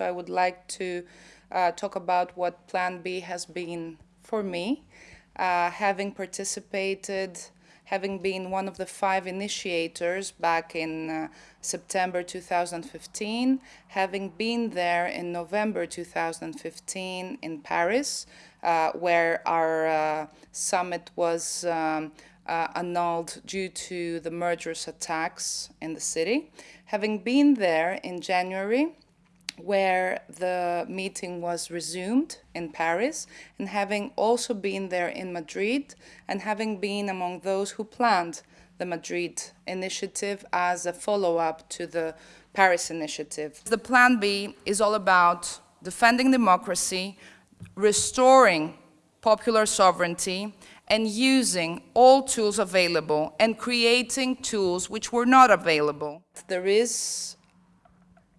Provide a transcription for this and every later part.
I would like to uh, talk about what Plan B has been for me, uh, having participated, having been one of the five initiators back in uh, September 2015, having been there in November 2015 in Paris, uh, where our uh, summit was um, uh, annulled due to the murderous attacks in the city. Having been there in January, where the meeting was resumed in Paris, and having also been there in Madrid, and having been among those who planned the Madrid initiative as a follow-up to the Paris initiative. The Plan B is all about defending democracy, restoring popular sovereignty, and using all tools available and creating tools which were not available. There is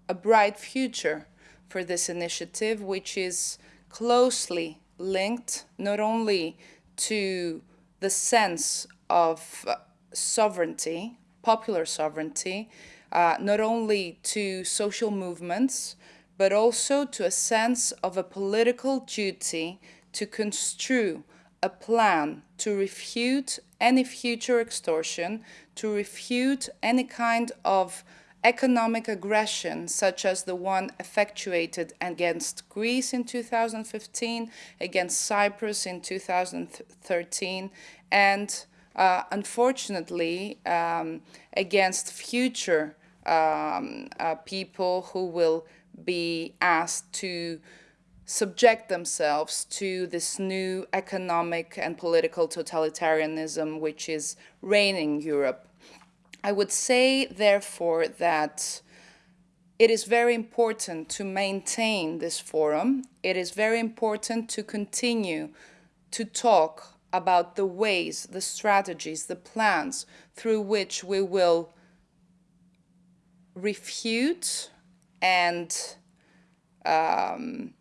a bright future for this initiative, which is closely linked not only to the sense of uh, sovereignty, popular sovereignty, uh, not only to social movements, but also to a sense of a political duty to construe a plan to refute any future extortion, to refute any kind of economic aggression, such as the one effectuated against Greece in 2015, against Cyprus in 2013, and uh, unfortunately um, against future um, uh, people who will be asked to subject themselves to this new economic and political totalitarianism which is reigning Europe. I would say, therefore, that it is very important to maintain this forum. It is very important to continue to talk about the ways, the strategies, the plans through which we will refute and um,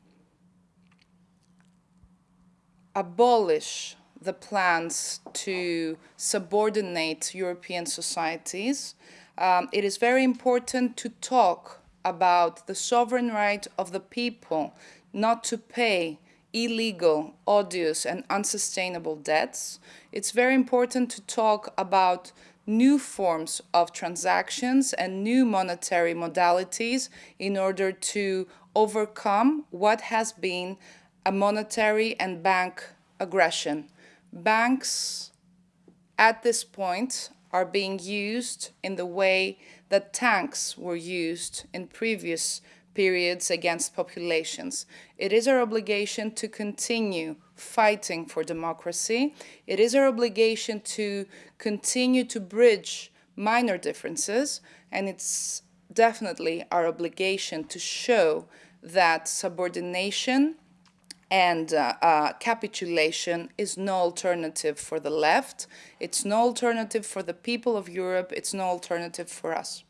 abolish the plans to subordinate European societies, um, it is very important to talk about the sovereign right of the people not to pay illegal, odious, and unsustainable debts. It's very important to talk about new forms of transactions and new monetary modalities in order to overcome what has been a monetary and bank aggression banks at this point are being used in the way that tanks were used in previous periods against populations. It is our obligation to continue fighting for democracy. It is our obligation to continue to bridge minor differences, and it's definitely our obligation to show that subordination and uh, uh, capitulation is no alternative for the left. It's no alternative for the people of Europe. It's no alternative for us.